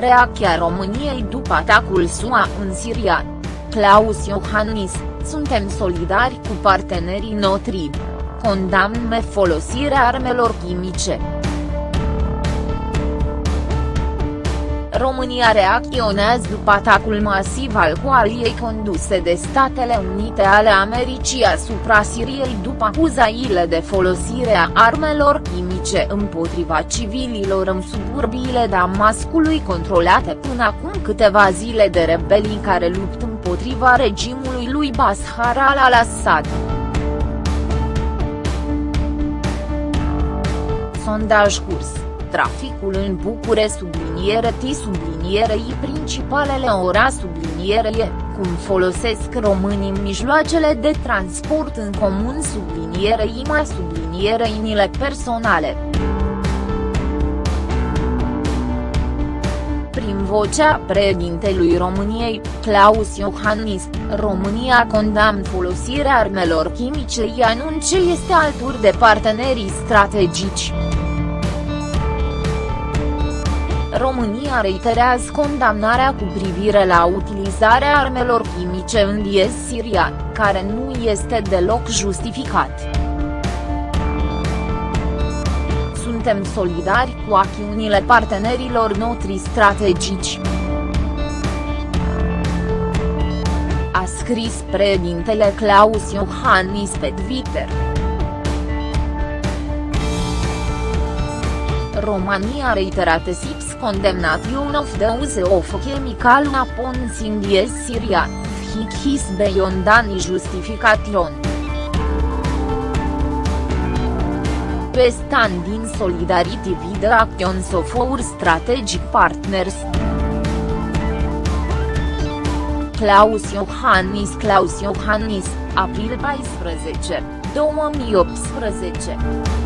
Reacția României după atacul SUA în Siria. Claus Iohannis, suntem solidari cu partenerii noștri. Condamne folosirea armelor chimice. România reacționează după atacul masiv al coaliei conduse de Statele Unite ale Americii asupra Siriei după acuzaile de folosire a armelor chimice împotriva civililor în suburbiile Damascului controlate până acum câteva zile de rebelii care luptă împotriva regimului lui Bashar al-Assad. Sondaj curs traficul în Bucure subliniere T subliniere I principalele ora subliniere E, cum folosesc românii mijloacele de transport în comun subliniere I mai subliniere inile personale. Prin vocea președintelui României, Claus Iohannis, România condamnă folosirea armelor chimice i anunce este alături de partenerii strategici. România reiterează condamnarea cu privire la utilizarea armelor chimice în diez sirian, care nu este deloc justificat. Suntem solidari cu acțiunile partenerilor noștri strategici. A scris președintele Claus Iohannis pe Twitter. Romania reiterat SIPS condemnation of the use of chemical weapons in the Syria, his beyond any justification. We stand in solidarity with the actions of our strategic partners. Claus Iohannis Claus Iohannis, april 14, 2018